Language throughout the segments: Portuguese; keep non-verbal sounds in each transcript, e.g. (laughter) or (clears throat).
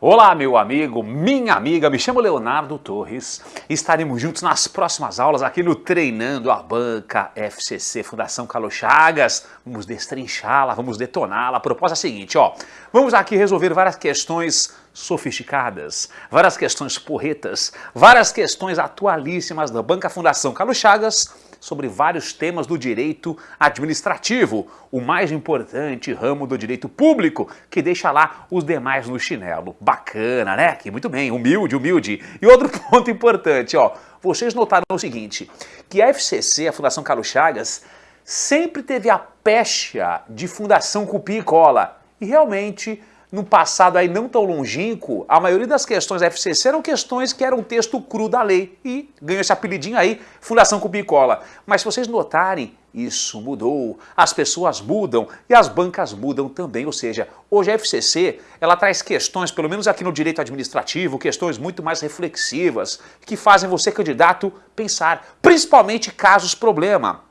Olá, meu amigo, minha amiga, me chamo Leonardo Torres. Estaremos juntos nas próximas aulas aqui no Treinando a Banca FCC Fundação Carlos Chagas. Vamos destrinchá-la, vamos detoná-la. A proposta é a seguinte, ó. Vamos aqui resolver várias questões sofisticadas, várias questões porretas, várias questões atualíssimas da Banca Fundação Carlos Chagas sobre vários temas do direito administrativo, o mais importante ramo do direito público, que deixa lá os demais no chinelo. Bacana, né? Que muito bem, humilde, humilde. E outro (laughs) ponto importante, ó, vocês notaram o seguinte, que a FCC, a Fundação Carlos Chagas, sempre teve a pecha de Fundação Cupim e Cola. E realmente no passado aí não tão longínquo, a maioria das questões da FCC eram questões que eram texto cru da lei e ganhou esse apelidinho aí, Fundação Cubicola. Mas se vocês notarem, isso mudou, as pessoas mudam e as bancas mudam também, ou seja, hoje a FCC ela traz questões, pelo menos aqui no direito administrativo, questões muito mais reflexivas, que fazem você, candidato, pensar, principalmente casos problema.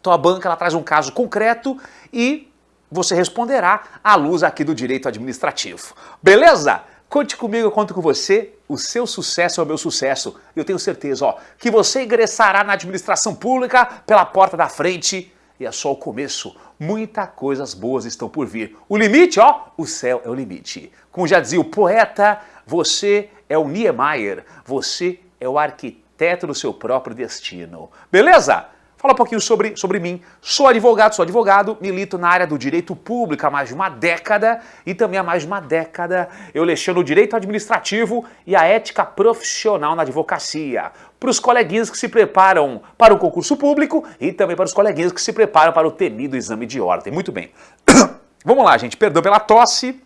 Então a banca ela traz um caso concreto e você responderá à luz aqui do direito administrativo. Beleza? Conte comigo, eu conto com você. O seu sucesso é o meu sucesso. Eu tenho certeza ó, que você ingressará na administração pública pela porta da frente e é só o começo. Muitas coisas boas estão por vir. O limite, ó, o céu é o limite. Como já dizia o poeta, você é o Niemeyer, você é o arquiteto do seu próprio destino. Beleza? Fala um pouquinho sobre, sobre mim. Sou advogado, sou advogado, milito na área do direito público há mais de uma década e também há mais de uma década eu leciono o direito administrativo e a ética profissional na advocacia. Para os coleguinhas que se preparam para o concurso público e também para os coleguinhas que se preparam para o temido exame de ordem. Muito bem. (coughs) Vamos lá, gente. Perdão pela tosse.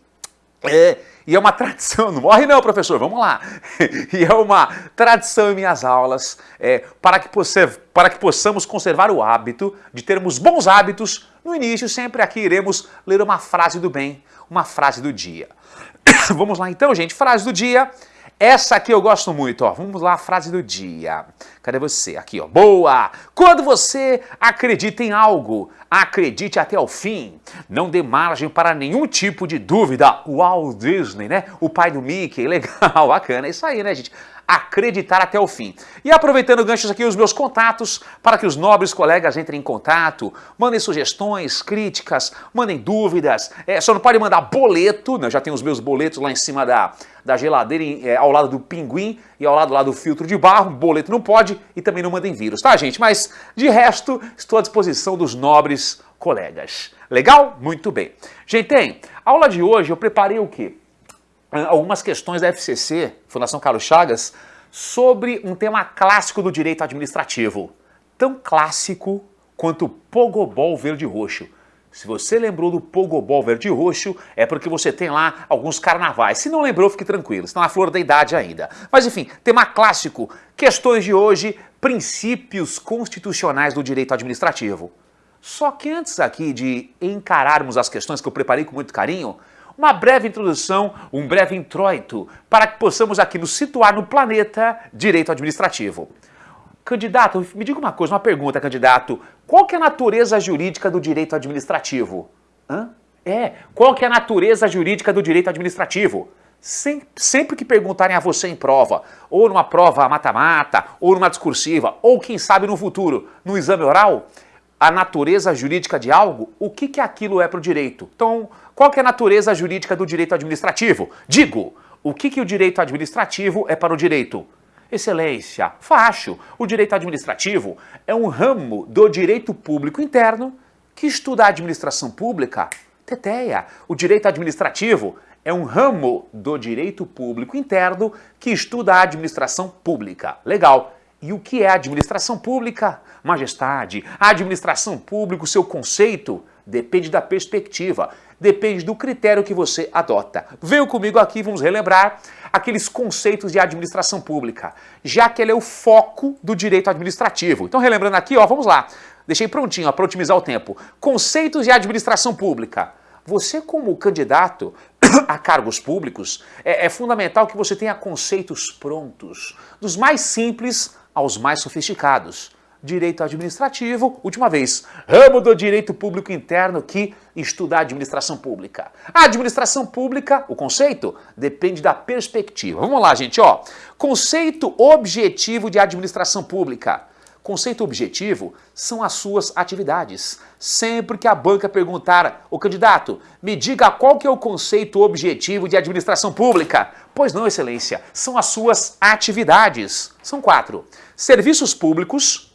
É, e é uma tradição, não morre não, professor, vamos lá. (laughs) E é uma tradição em minhas aulas é, para, que possa, para que possamos conservar o hábito de termos bons hábitos. No início, sempre aqui iremos ler uma frase do bem, uma frase do dia. (coughs) vamos lá então, gente, frase do dia. Essa aqui eu gosto muito, ó. Vamos lá, a frase do dia. Cadê você? Aqui, ó. Boa! Quando você acredita em algo, acredite até o fim. Não dê margem para nenhum tipo de dúvida. Walt Disney, né? O pai do Mickey. (laughs) Legal, bacana. É isso aí, né, gente? Acreditar até o fim. E aproveitando ganchos aqui os meus contatos, para que os nobres colegas entrem em contato, mandem sugestões, críticas, mandem dúvidas, é, só não pode mandar boleto, né? já tenho os meus boletos lá em cima da, da geladeira, é, ao lado do pinguim e ao lado lá do filtro de barro, boleto não pode e também não mandem vírus, tá gente? Mas de resto, estou à disposição dos nobres colegas. Legal? Muito bem. Gente, a aula de hoje eu preparei o quê? Algumas questões da FCC, Fundação Carlos Chagas, sobre um tema clássico do direito administrativo. Tão clássico quanto o pogobol verde-roxo. Se você lembrou do pogobol verde-roxo, é porque você tem lá alguns carnavais. Se não lembrou, fique tranquilo, está na flor da idade ainda. Mas enfim, tema clássico, questões de hoje, princípios constitucionais do direito administrativo. Só que antes aqui de encararmos as questões que eu preparei com muito carinho, uma breve introdução, um breve introito, para que possamos aqui nos situar no planeta direito administrativo. Candidato, me diga uma coisa, uma pergunta, candidato. Qual que é a natureza jurídica do direito administrativo? Hã? É, qual que é a natureza jurídica do direito administrativo? Sempre, sempre que perguntarem a você em prova, ou numa prova mata-mata, ou numa discursiva, ou quem sabe no futuro, no exame oral, a natureza jurídica de algo, o que, que aquilo é para o direito? Então, qual é a natureza jurídica do direito administrativo? Digo, o que, que o direito administrativo é para o direito? Excelência, facho, o direito administrativo é um ramo do direito público interno que estuda a administração pública. Teteia, o direito administrativo é um ramo do direito público interno que estuda a administração pública. Legal. E o que é administração pública? Majestade, a administração pública, o seu conceito, depende da perspectiva depende do critério que você adota. Venham comigo aqui, vamos relembrar aqueles conceitos de administração pública, já que ele é o foco do direito administrativo. Então, relembrando aqui, ó, vamos lá. Deixei prontinho para otimizar o tempo. Conceitos de administração pública. Você, como candidato (coughs) a cargos públicos, é, é fundamental que você tenha conceitos prontos, dos mais simples aos mais sofisticados. Direito administrativo, última vez, ramo do direito público interno que estuda a administração pública. A administração pública, o conceito, depende da perspectiva. Vamos lá, gente, ó. Conceito objetivo de administração pública. Conceito objetivo são as suas atividades. Sempre que a banca perguntar, o candidato, me diga qual que é o conceito objetivo de administração pública. Pois não, excelência, são as suas atividades. São quatro. Serviços públicos,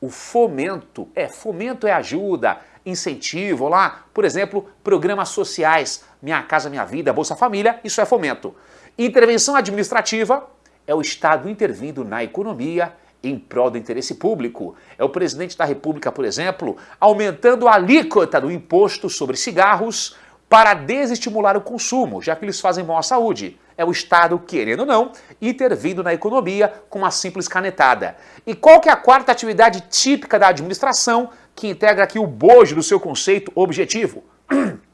o fomento. É, fomento é ajuda, incentivo, lá, por exemplo, programas sociais, Minha Casa Minha Vida, Bolsa Família, isso é fomento. Intervenção administrativa é o Estado intervindo na economia em prol do interesse público. É o presidente da República, por exemplo, aumentando a alíquota do imposto sobre cigarros para desestimular o consumo, já que eles fazem mal à saúde é o Estado, querendo ou não, intervindo na economia com uma simples canetada. E qual que é a quarta atividade típica da administração que integra aqui o bojo do seu conceito objetivo? (clears throat)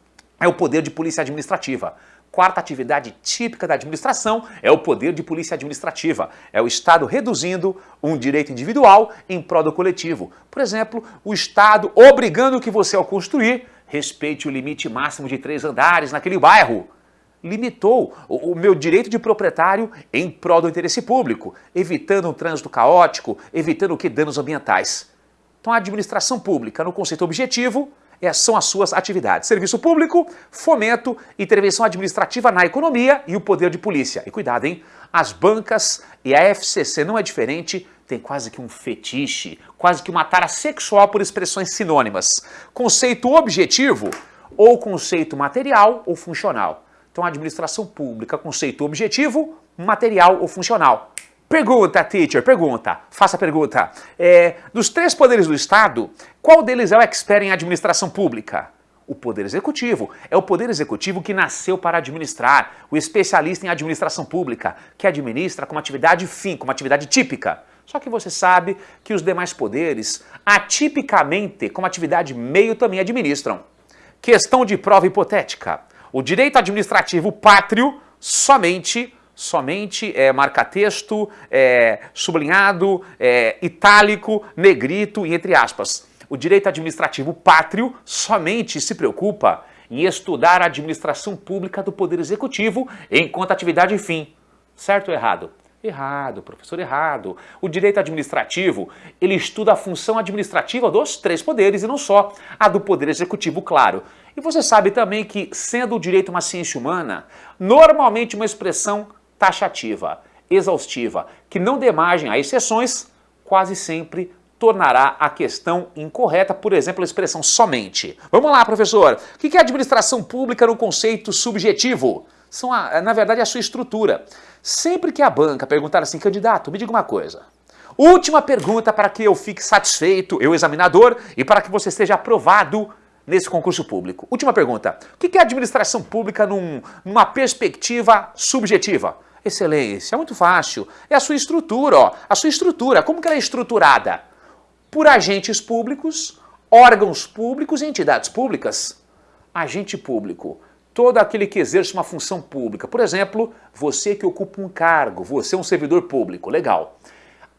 É o poder de polícia administrativa. Quarta atividade típica da administração é o poder de polícia administrativa. É o Estado reduzindo um direito individual em prol do coletivo. Por exemplo, o Estado obrigando que você, ao construir, respeite o limite máximo de três andares naquele bairro limitou o, meu direito de proprietário em prol do interesse público, evitando um trânsito caótico, evitando que danos ambientais. Então a administração pública, no conceito objetivo, é, são as suas atividades. Serviço público, fomento, intervenção administrativa na economia e o poder de polícia. E cuidado, hein? As bancas e a FCC não é diferente, tem quase que um fetiche, quase que uma tara sexual por expressões sinônimas. Conceito objetivo ou conceito material ou funcional. Então, administração pública, conceito objetivo, material ou funcional. Pergunta, teacher, pergunta, faça a pergunta. É, dos três poderes do Estado, qual deles é o expert em administração pública? O poder executivo. É o poder executivo que nasceu para administrar, o especialista em administração pública, que administra como atividade fim, como atividade típica. Só que você sabe que os demais poderes, atipicamente, como atividade meio, também administram. Questão de prova hipotética. O direito administrativo pátrio somente somente é, marca-texto, é, sublinhado, é, itálico, negrito e entre aspas. O direito administrativo pátrio somente se preocupa em estudar a administração pública do Poder Executivo enquanto atividade fim. Certo ou errado? Errado, professor, errado. O direito administrativo, ele estuda a função administrativa dos três poderes e não só a do poder executivo, claro. E você sabe também que, sendo o direito uma ciência humana, normalmente uma expressão taxativa, exaustiva, que não dê margem a exceções, quase sempre tornará a questão incorreta, por exemplo, a expressão somente. Vamos lá, professor. O que é administração pública no conceito subjetivo? São, a, na verdade, a sua estrutura. Sempre que a banca perguntar assim, candidato, me diga uma coisa. Última pergunta para que eu fique satisfeito, eu examinador, e para que você esteja aprovado nesse concurso público. Última pergunta. O que é administração pública num, numa perspectiva subjetiva? Excelência, é muito fácil. É a sua estrutura, ó. A sua estrutura, como que ela é estruturada? Por agentes públicos, órgãos públicos e entidades públicas. Agente público todo aquele que exerce uma função pública. Por exemplo, você que ocupa um cargo, você é um servidor público, legal.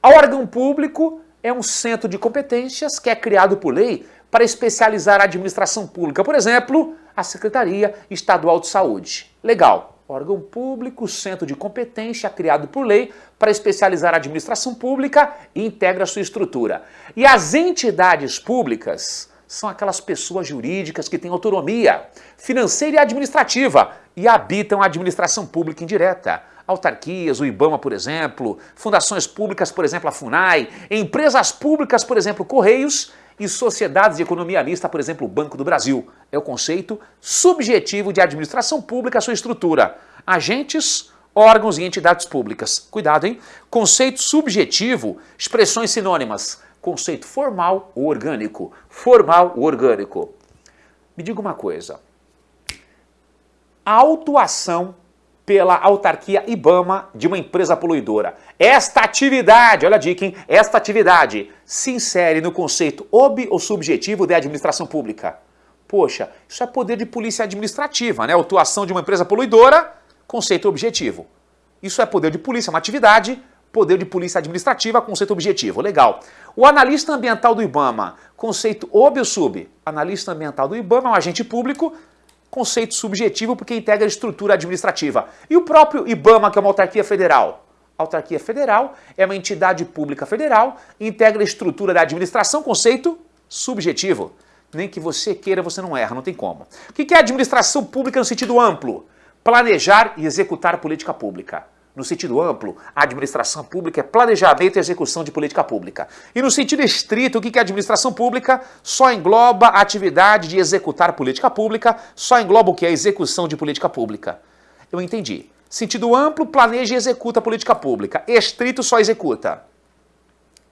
órgão público é um centro de competências que é criado por lei para especializar a administração pública. Por exemplo, a Secretaria Estadual de Saúde. Legal. Órgão público, centro de competência criado por lei para especializar a administração pública e integra sua estrutura. E as entidades públicas são aquelas pessoas jurídicas que têm autonomia financeira e administrativa e habitam a administração pública indireta. Autarquias, o IBAMA, por exemplo, fundações públicas, por exemplo, a FUNAI, empresas públicas, por exemplo, Correios e sociedades de economia mista, por exemplo, o Banco do Brasil. É o conceito subjetivo de administração pública, sua estrutura. Agentes, órgãos e entidades públicas. Cuidado, hein? Conceito subjetivo, expressões sinônimas conceito formal ou orgânico. Formal ou orgânico. Me diga uma coisa. A autuação pela autarquia IBAMA de uma empresa poluidora. Esta atividade, olha a dica, hein? Esta atividade se insere no conceito ob ou subjetivo de administração pública. Poxa, isso é poder de polícia administrativa, né? Autuação de uma empresa poluidora, conceito objetivo. Isso é poder de polícia, uma atividade poder de polícia administrativa, conceito objetivo, legal. O analista ambiental do IBAMA, conceito ob ou sub? Analista ambiental do IBAMA é um agente público, conceito subjetivo porque integra a estrutura administrativa. E o próprio IBAMA, que é uma autarquia federal? autarquia federal é uma entidade pública federal, integra a estrutura da administração, conceito subjetivo. Nem que você queira, você não erra, não tem como. O que é administração pública no sentido amplo? Planejar e executar política pública. No sentido amplo, a administração pública é planejamento e execução de política pública. E no sentido estrito, o que é administração pública? Só engloba a atividade de executar política pública, só engloba o que é execução de política pública. Eu entendi. Sentido amplo, planeja e executa a política pública. Estrito, só executa.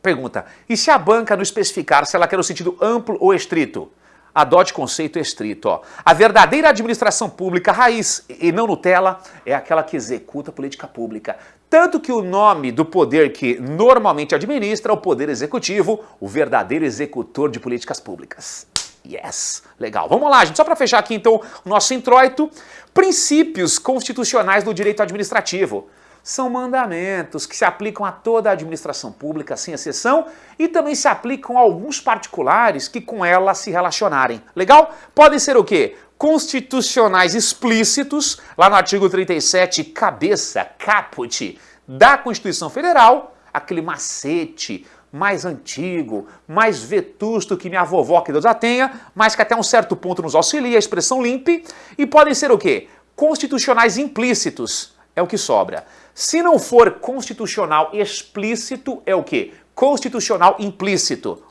Pergunta, e se a banca não especificar se ela quer o sentido amplo ou estrito? Adote conceito estrito. Ó. A verdadeira administração pública raiz e não Nutella é aquela que executa política pública. Tanto que o nome do poder que normalmente administra é o poder executivo, o verdadeiro executor de políticas públicas. Yes! Legal. Vamos lá, gente. Só para fechar aqui, então, o nosso introito. Princípios constitucionais do direito administrativo. São mandamentos que se aplicam a toda a administração pública, sem exceção, e também se aplicam a alguns particulares que com ela se relacionarem. Legal? Podem ser o quê? Constitucionais explícitos, lá no artigo 37, cabeça, caput, da Constituição Federal, aquele macete, mais antigo, mais vetusto que minha vovó, que Deus a tenha, mas que até um certo ponto nos auxilia, a expressão limpe, e podem ser o quê? Constitucionais implícitos, é o que sobra. Se não for constitucional explícito, é o quê? Constitucional implícito.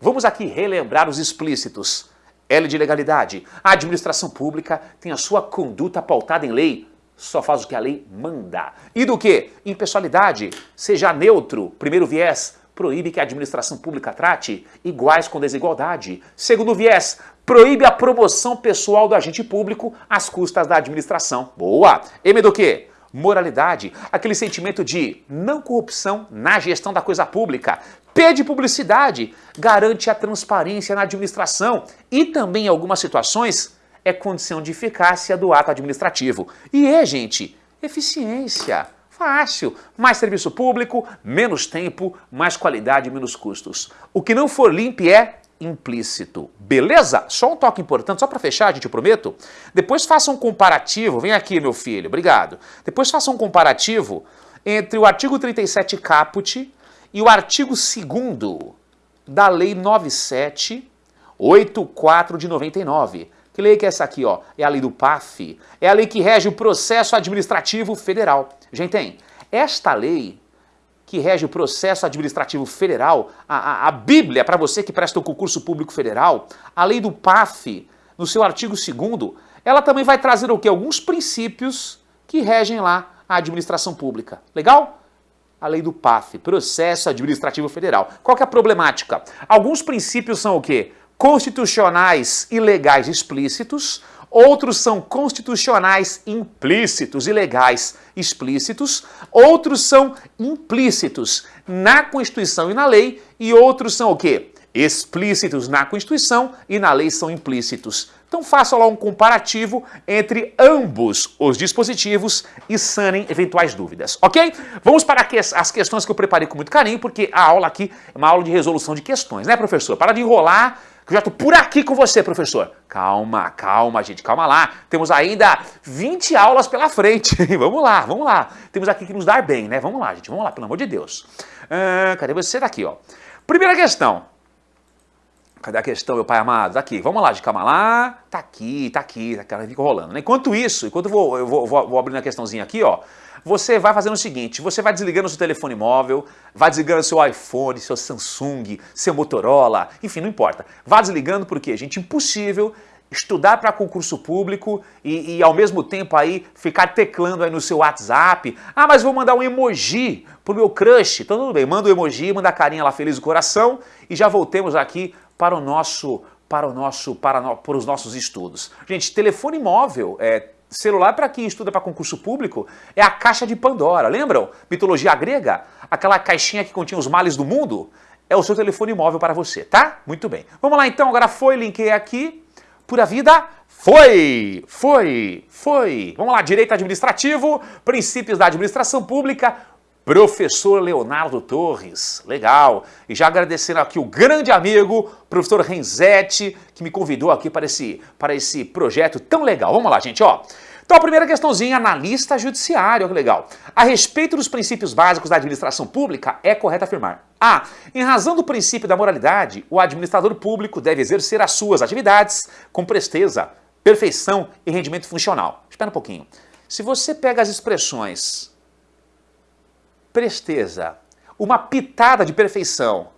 Vamos aqui relembrar os explícitos. L de legalidade. A administração pública tem a sua conduta pautada em lei, só faz o que a lei manda. E do que? Impessoalidade. Seja neutro, primeiro viés, proíbe que a administração pública trate iguais com desigualdade. Segundo viés, proíbe a promoção pessoal do agente público às custas da administração. Boa! M do que? Moralidade, aquele sentimento de não corrupção na gestão da coisa pública. P de publicidade, garante a transparência na administração e também em algumas situações é condição de eficácia do ato administrativo. E é, gente, eficiência. Fácil. Mais serviço público, menos tempo, mais qualidade e menos custos. O que não for limpo é implícito. Beleza? Só um toque importante, só para fechar, gente, eu prometo. Depois faça um comparativo, vem aqui, meu filho, obrigado. Depois faça um comparativo entre o artigo 37 caput e o artigo 2 da Lei 9784 de 99. Que lei que é essa aqui, ó? É a lei do PAF. É a lei que rege o processo administrativo federal. Gente, tem. Esta lei que rege o processo administrativo federal, a, a, a Bíblia para você que presta o concurso público federal, a lei do PAF, no seu artigo 2 ela também vai trazer o quê? Alguns princípios que regem lá a administração pública. Legal? A lei do PAF, Processo Administrativo Federal. Qual que é a problemática? Alguns princípios são o quê? constitucionais e legais explícitos, outros são constitucionais implícitos e legais explícitos, outros são implícitos na Constituição e na lei, e outros são o quê? Explícitos na Constituição e na lei são implícitos. Então faça lá um comparativo entre ambos os dispositivos e sanem eventuais dúvidas, ok? Vamos para as questões que eu preparei com muito carinho, porque a aula aqui é uma aula de resolução de questões, né, professor? Para de enrolar, eu já estou por aqui com você, professor. Calma, calma, gente, calma lá. Temos ainda 20 aulas pela frente. (laughs) vamos lá, vamos lá. Temos aqui que nos dar bem, né? Vamos lá, gente, vamos lá, pelo amor de Deus. Ah, cadê você? Daqui, ó. Primeira questão. Cadê a questão, meu pai amado? Tá aqui, vamos lá, de calma lá. Tá aqui, tá aqui, tá aqui, fica rolando. Né? Enquanto isso, enquanto eu vou, eu vou, vou, vou abrindo a questãozinha aqui, ó você vai fazendo o seguinte, você vai desligando seu telefone móvel, vai desligando seu iPhone, seu Samsung, seu Motorola, enfim, não importa. Vá desligando porque, gente, impossível estudar para concurso público e, e, ao mesmo tempo aí ficar teclando aí no seu WhatsApp. Ah, mas vou mandar um emoji pro meu crush. Então tudo bem, manda o um emoji, manda a carinha lá feliz do coração e já voltemos aqui para o nosso para o nosso para, no, para os nossos estudos. Gente, telefone móvel é Celular, para quem estuda para concurso público, é a caixa de Pandora. Lembram? Mitologia grega? Aquela caixinha que continha os males do mundo? É o seu telefone móvel para você, tá? Muito bem. Vamos lá então, agora foi, linkei aqui. Pura vida, foi, foi, foi. Vamos lá, direito administrativo, princípios da administração pública, professor Leonardo Torres, legal. E já agradecendo aqui o grande amigo, professor Renzetti, que me convidou aqui para esse, para esse projeto tão legal. Vamos lá, gente, ó. Então a primeira questãozinha, analista judiciário, que legal. A respeito dos princípios básicos da administração pública, é correto afirmar. A. Em razão do princípio da moralidade, o administrador público deve exercer as suas atividades com presteza, perfeição e rendimento funcional. Espera um pouquinho. Se você pega as expressões presteza, uma pitada de perfeição,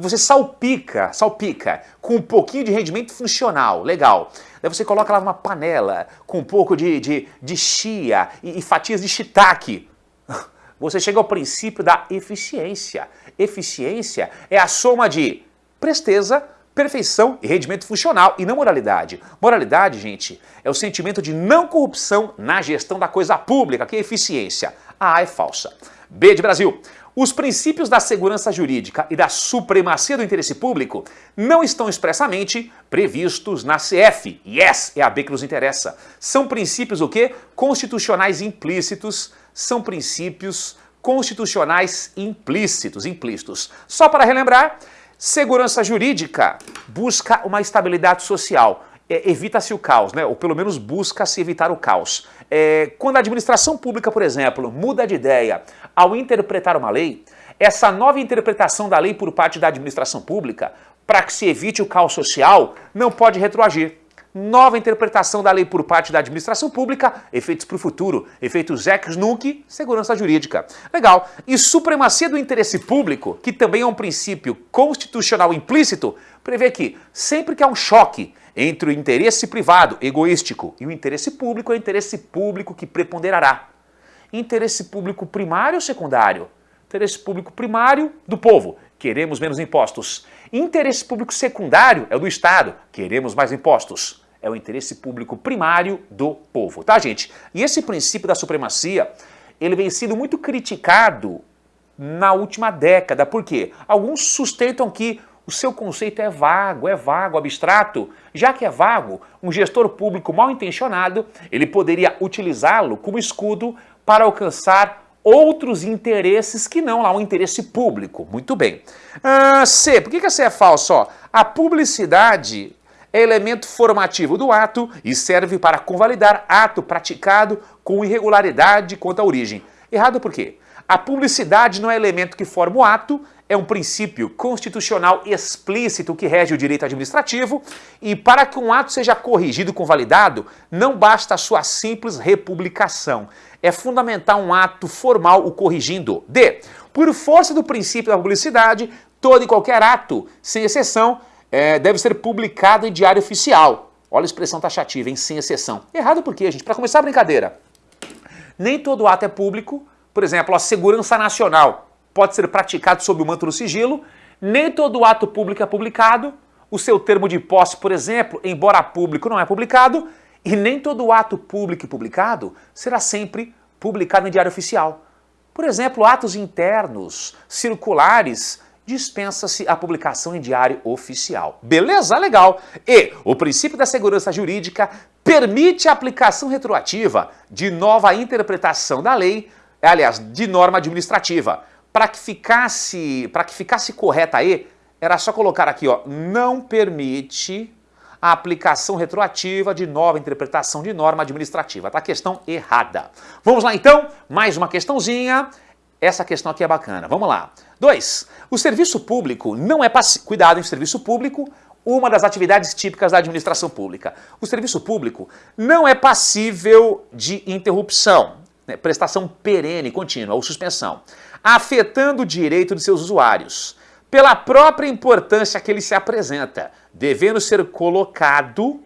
você salpica, salpica com um pouquinho de rendimento funcional, legal. Daí você coloca lá numa panela com um pouco de, de, de chia e, e fatias de shiitake. (laughs) Você chega ao princípio da eficiência. Eficiência é a soma de presteza, perfeição e rendimento funcional e não moralidade. Moralidade, gente, é o sentimento de não corrupção na gestão da coisa pública, que é eficiência. A A é falsa. B de Brasil. Os princípios da segurança jurídica e da supremacia do interesse público não estão expressamente previstos na CF. Yes, é a B que nos interessa. São princípios o quê? Constitucionais implícitos, são princípios constitucionais implícitos, implícitos. Só para relembrar, segurança jurídica busca uma estabilidade social, é, evita-se o caos, né? ou pelo menos busca-se evitar o caos. É, quando a administração pública, por exemplo, muda de ideia ao interpretar uma lei, essa nova interpretação da lei por parte da administração pública, para que se evite o caos social, não pode retroagir. Nova interpretação da lei por parte da administração pública, efeitos para o futuro, efeitos ex nunc, segurança jurídica. Legal. E supremacia do interesse público, que também é um princípio constitucional implícito, prevê que sempre que há um choque entre o interesse privado, egoístico, e o interesse público, é o interesse público que preponderará. Interesse público primário ou secundário? Interesse público primário do povo, queremos menos impostos. Interesse público secundário é o do Estado, queremos mais impostos. É o interesse público primário do povo, tá gente? E esse princípio da supremacia, ele vem sendo muito criticado na última década. Por quê? Alguns sustentam que o seu conceito é vago, é vago, abstrato. Já que é vago, um gestor público mal intencionado, ele poderia utilizá-lo como escudo para alcançar outros interesses que não lá o interesse público. Muito bem. Ah, C, por que, que C é falso? A publicidade é elemento formativo do ato e serve para convalidar ato praticado com irregularidade quanto à origem. Errado por quê? A publicidade não é elemento que forma o ato, é um princípio constitucional explícito que rege o direito administrativo e para que um ato seja corrigido com validado, não basta a sua simples republicação. É fundamental um ato formal o corrigindo. D. Por força do princípio da publicidade, todo e qualquer ato, sem exceção, é, deve ser publicado em diário oficial. Olha a expressão taxativa, hein? Sem exceção. Errado por quê, gente? Para começar a brincadeira, nem todo ato é público. Por exemplo, a segurança nacional pode ser praticado sob o manto do sigilo, nem todo ato público é publicado, o seu termo de posse, por exemplo, embora público, não é publicado, e nem todo ato público e publicado será sempre publicado em diário oficial. Por exemplo, atos internos, circulares, dispensa-se a publicação em diário oficial. Beleza? Legal. E o princípio da segurança jurídica permite a aplicação retroativa de nova interpretação da lei, aliás, de norma administrativa, para que ficasse, para que ficasse correta aí, era só colocar aqui, ó, não permite a aplicação retroativa de nova interpretação de norma administrativa. Tá questão errada. Vamos lá então, mais uma questãozinha. Essa questão aqui é bacana. Vamos lá. 2. O serviço público não é passivo. Cuidado, em serviço público, uma das atividades típicas da administração pública. O serviço público não é passível de interrupção, né? prestação perene, contínua ou suspensão afetando o direito de seus usuários, pela própria importância que ele se apresenta, devendo ser colocado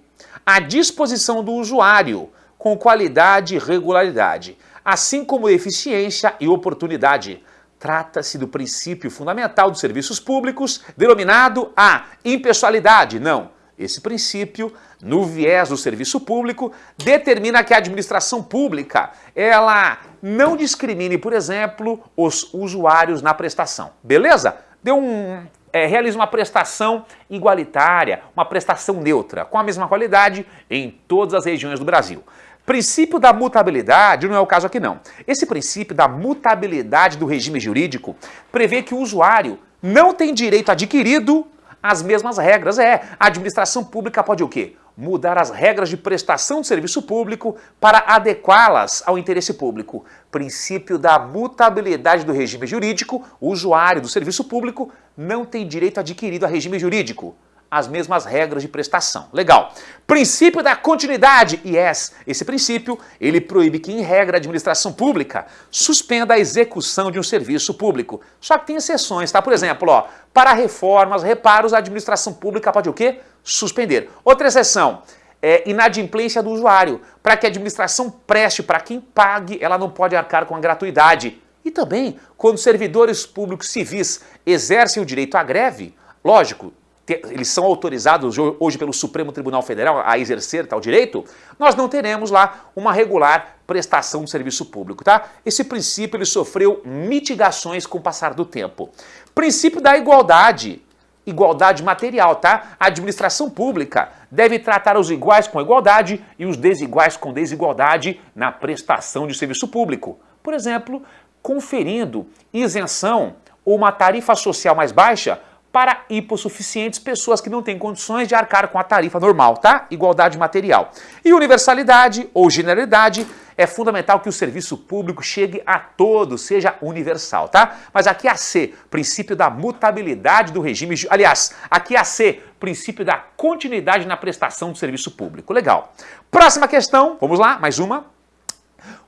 à disposição do usuário, com qualidade e regularidade, assim como eficiência e oportunidade. Trata-se do princípio fundamental dos serviços públicos, denominado a impessoalidade. Não, esse princípio, no viés do serviço público, determina que a administração pública ela não discrimine, por exemplo, os usuários na prestação. Beleza? Deu um, é, realiza uma prestação igualitária, uma prestação neutra, com a mesma qualidade em todas as regiões do Brasil. Princípio da mutabilidade não é o caso aqui não. Esse princípio da mutabilidade do regime jurídico prevê que o usuário não tem direito adquirido às mesmas regras. É, a administração pública pode o quê? Mudar as regras de prestação de serviço público para adequá-las ao interesse público. Princípio da mutabilidade do regime jurídico, o usuário do serviço público não tem direito adquirido a regime jurídico as mesmas regras de prestação. Legal. Princípio da continuidade. Yes, esse princípio, ele proíbe que, em regra, a administração pública suspenda a execução de um serviço público. Só que tem exceções, tá? Por exemplo, ó, para reformas, reparos, a administração pública pode o quê? Suspender. Outra exceção, é inadimplência do usuário. Para que a administração preste para quem pague, ela não pode arcar com a gratuidade. E também, quando servidores públicos civis exercem o direito à greve, lógico, eles são autorizados hoje pelo Supremo Tribunal Federal a exercer tal direito, nós não teremos lá uma regular prestação de serviço público, tá? Esse princípio ele sofreu mitigações com o passar do tempo. Princípio da igualdade, igualdade material, tá? A administração pública deve tratar os iguais com igualdade e os desiguais com desigualdade na prestação de serviço público. Por exemplo, conferindo isenção ou uma tarifa social mais baixa para hipossuficientes, pessoas que não têm condições de arcar com a tarifa normal, tá? Igualdade material. E universalidade ou generalidade é fundamental que o serviço público chegue a todos, seja universal, tá? Mas aqui a C, princípio da mutabilidade do regime, aliás, aqui a C, princípio da continuidade na prestação do serviço público. Legal. Próxima questão, vamos lá, mais uma.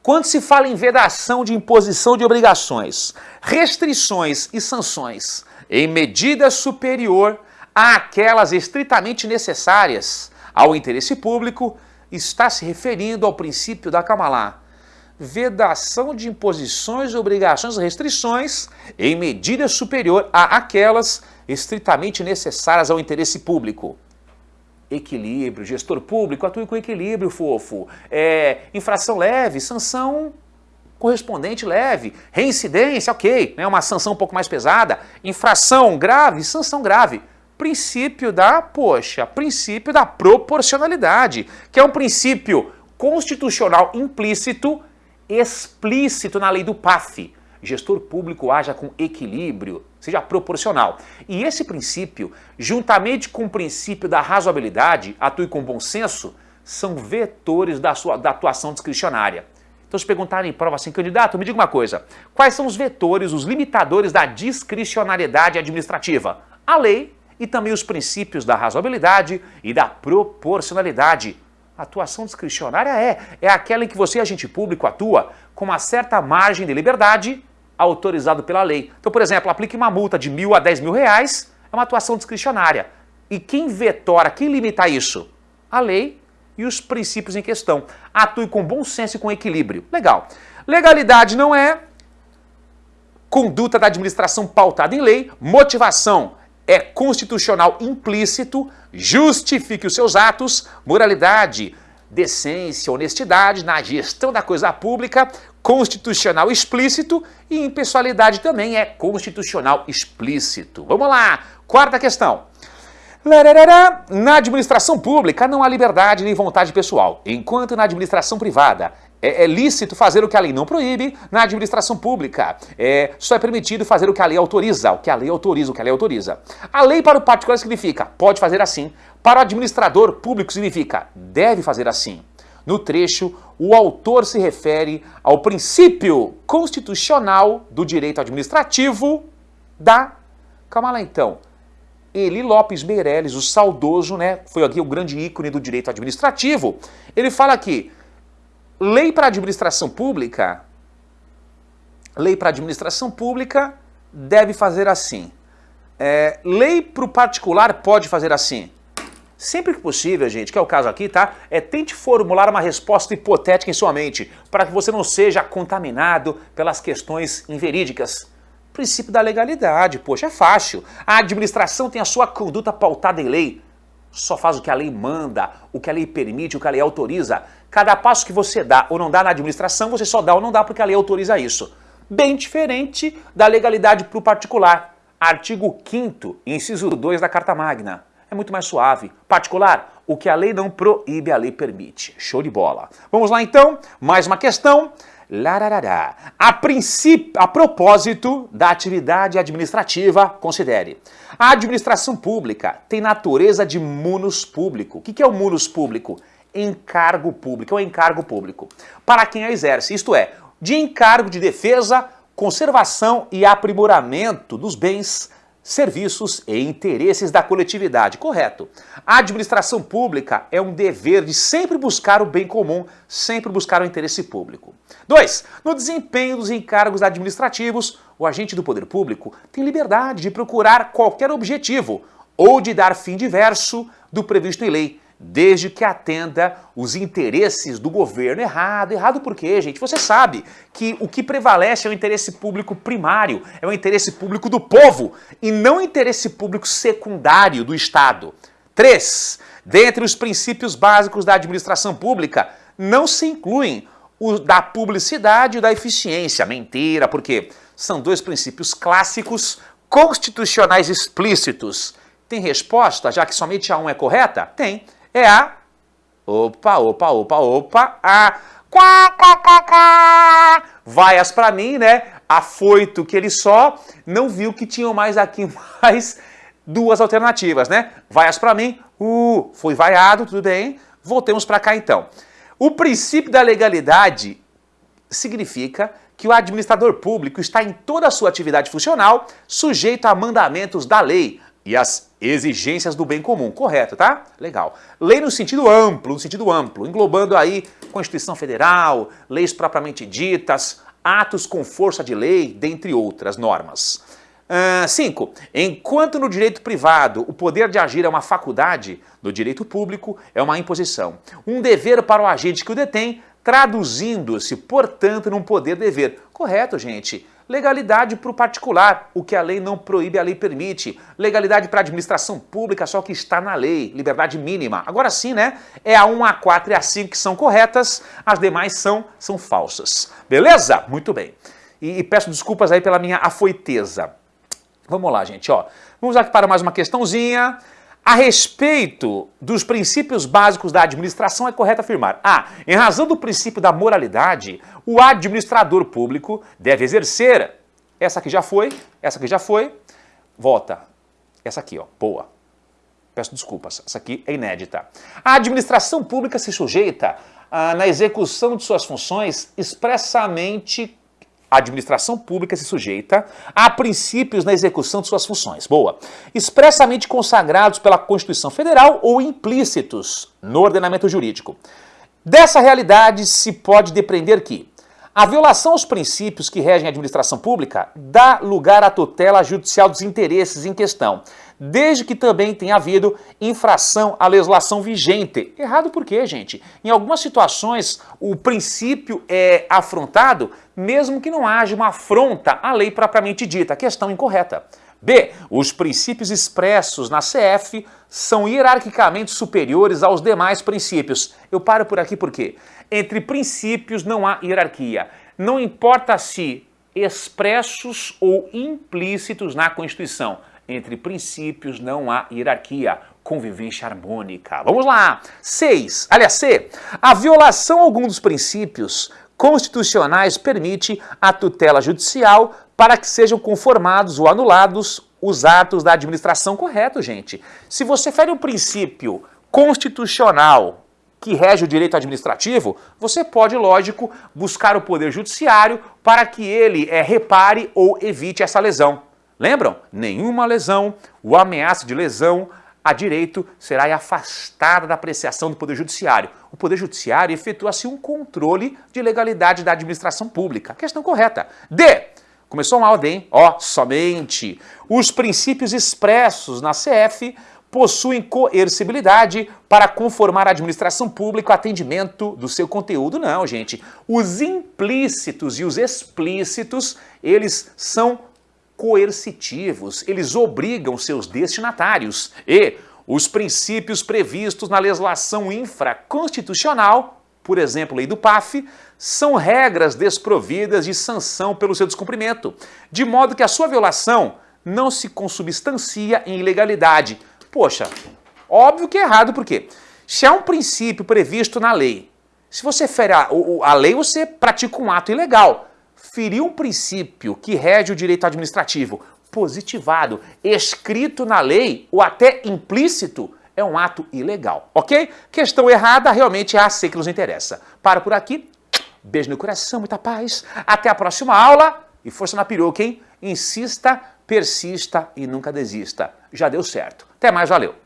Quando se fala em vedação de imposição de obrigações, restrições e sanções, em medida superior àquelas estritamente necessárias ao interesse público, está se referindo ao princípio da Kamalá. Vedação de imposições, obrigações, restrições em medida superior a aquelas estritamente necessárias ao interesse público. Equilíbrio, gestor público, atue com equilíbrio, fofo. É, infração leve, sanção correspondente leve, reincidência, ok, né, uma sanção um pouco mais pesada, infração grave, sanção grave. Princípio da, poxa, princípio da proporcionalidade, que é um princípio constitucional implícito, explícito na lei do PAF. Gestor público haja com equilíbrio, seja proporcional. E esse princípio, juntamente com o princípio da razoabilidade, atue com bom senso, são vetores da, sua, da atuação discricionária. Então, se perguntarem em prova assim, candidato, me diga uma coisa, quais são os vetores, os limitadores da discricionariedade administrativa? A lei e também os princípios da razoabilidade e da proporcionalidade. A atuação discricionária é, é aquela em que você, agente público, atua com uma certa margem de liberdade autorizado pela lei. Então, por exemplo, aplique uma multa de mil a dez mil reais, é uma atuação discricionária. E quem vetora, quem limita isso? A lei e os princípios em questão. Atue com bom senso e com equilíbrio. Legal. Legalidade não é conduta da administração pautada em lei, motivação é constitucional implícito, justifique os seus atos, moralidade, decência, honestidade na gestão da coisa pública, constitucional explícito e impessoalidade também é constitucional explícito. Vamos lá, quarta questão. Na administração pública não há liberdade nem vontade pessoal, enquanto na administração privada é, é, lícito fazer o que a lei não proíbe, na administração pública é, só é permitido fazer o que a lei autoriza, o que a lei autoriza, o que a lei autoriza. A lei para o particular significa pode fazer assim, para o administrador público significa deve fazer assim. No trecho, o autor se refere ao princípio constitucional do direito administrativo da... Calma lá então. Eli Lopes Meirelles, o saudoso, né, foi aqui o grande ícone do direito administrativo, ele fala aqui, lei para administração pública, lei para administração pública deve fazer assim. É, lei para o particular pode fazer assim. Sempre que possível, gente, que é o caso aqui, tá? É tente formular uma resposta hipotética em sua mente, para que você não seja contaminado pelas questões inverídicas princípio da legalidade, poxa, é fácil. A administração tem a sua conduta pautada em lei. Só faz o que a lei manda, o que a lei permite, o que a lei autoriza. Cada passo que você dá ou não dá na administração, você só dá ou não dá porque a lei autoriza isso. Bem diferente da legalidade para o particular. Artigo 5 inciso 2 da Carta Magna. É muito mais suave. Particular, o que a lei não proíbe, a lei permite. Show de bola. Vamos lá então, mais uma questão. Lararará. A, princípio, a propósito da atividade administrativa, considere. A administração pública tem natureza de munus público. O que é o munus público? Encargo público, é o encargo público. Para quem a exerce, isto é, de encargo de defesa, conservação e aprimoramento dos bens, serviços e interesses da coletividade. Correto. A administração pública é um dever de sempre buscar o bem comum, sempre buscar o interesse público. 2. No desempenho dos encargos administrativos, o agente do poder público tem liberdade de procurar qualquer objetivo ou de dar fim diverso do previsto em lei, desde que atenda os interesses do governo. Errado. Errado por quê, gente? Você sabe que o que prevalece é o interesse público primário, é o interesse público do povo e não o interesse público secundário do Estado. 3. Dentre os princípios básicos da administração pública, não se incluem o da publicidade e da eficiência. Mentira, porque são dois princípios clássicos constitucionais explícitos. Tem resposta, já que somente a um é correta? Tem é a... Opa, opa, opa, opa, a... Quá, quá, quá, quá. Vaias para mim, né? Afoito que ele só não viu que tinham mais aqui (laughs) mais duas alternativas, né? Vaias para mim, uh, foi vaiado, tudo bem. Voltemos para cá então. O princípio da legalidade significa que o administrador público está em toda a sua atividade funcional sujeito a mandamentos da lei, e as exigências do bem comum. Correto, tá? Legal. Lei no sentido amplo, no sentido amplo, englobando aí Constituição Federal, leis propriamente ditas, atos com força de lei, dentre outras normas. 5. Uh, enquanto no direito privado o poder de agir é uma faculdade, no direito público é uma imposição. Um dever para o agente que o detém, traduzindo-se, portanto, num poder-dever. Correto, gente. Legalidade para o particular, o que a lei não proíbe, a lei permite. Legalidade para a administração pública, só que está na lei, liberdade mínima. Agora sim, né? É a 1, a 4 e a 5 que são corretas, as demais são, são falsas. Beleza? Muito bem. E, e peço desculpas aí pela minha afoiteza. Vamos lá, gente, ó. Vamos aqui para mais uma questãozinha. A respeito dos princípios básicos da administração, é correto afirmar A. Em razão do princípio da moralidade, o administrador público deve exercer... Essa aqui já foi, essa aqui já foi. Volta. Essa aqui, ó, boa. Peço desculpas, essa aqui é inédita. A administração pública se sujeita, ah, na execução de suas funções, expressamente a administração pública se sujeita a princípios na execução de suas funções. Boa. Expressamente consagrados pela Constituição Federal ou implícitos no ordenamento jurídico. Dessa realidade se pode depreender que a violação aos princípios que regem a administração pública dá lugar à tutela judicial dos interesses em questão, desde que também tenha havido infração à legislação vigente. Errado por quê, gente? Em algumas situações, o princípio é afrontado, mesmo que não haja uma afronta à lei propriamente dita. Questão incorreta. B. Os princípios expressos na CF são hierarquicamente superiores aos demais princípios. Eu paro por aqui por quê? Entre princípios não há hierarquia. Não importa se expressos ou implícitos na Constituição. Entre princípios não há hierarquia, convivência harmônica. Vamos lá! 6. Aliás, C. A violação a algum dos princípios constitucionais permite a tutela judicial para que sejam conformados ou anulados os atos da administração. Correto, gente. Se você fere um princípio constitucional que rege o direito administrativo, você pode, lógico, buscar o Poder Judiciário para que ele é, repare ou evite essa lesão. Lembram? Nenhuma lesão, o ameaça de lesão a direito será afastada da apreciação do Poder Judiciário. O Poder Judiciário efetua-se um controle de legalidade da administração pública. Questão correta. D. Começou mal, hein? Ó, somente os princípios expressos na CF possuem coercibilidade para conformar a administração pública ao atendimento do seu conteúdo. Não, gente. Os implícitos e os explícitos, eles são coercitivos, eles obrigam seus destinatários e os princípios previstos na legislação infraconstitucional, por exemplo, lei do PAF, são regras desprovidas de sanção pelo seu descumprimento, de modo que a sua violação não se consubstancia em ilegalidade. Poxa, óbvio que é errado, por quê? Se há um princípio previsto na lei, se você fere a, a lei, você pratica um ato ilegal. Ferir um princípio que rege o direito administrativo, positivado, escrito na lei ou até implícito, é um ato ilegal, ok? Questão errada realmente é a C que nos interessa. Para por aqui, beijo no coração, muita paz, até a próxima aula e força na peruca, hein? Insista, persista e nunca desista. Já deu certo. Até mais, valeu!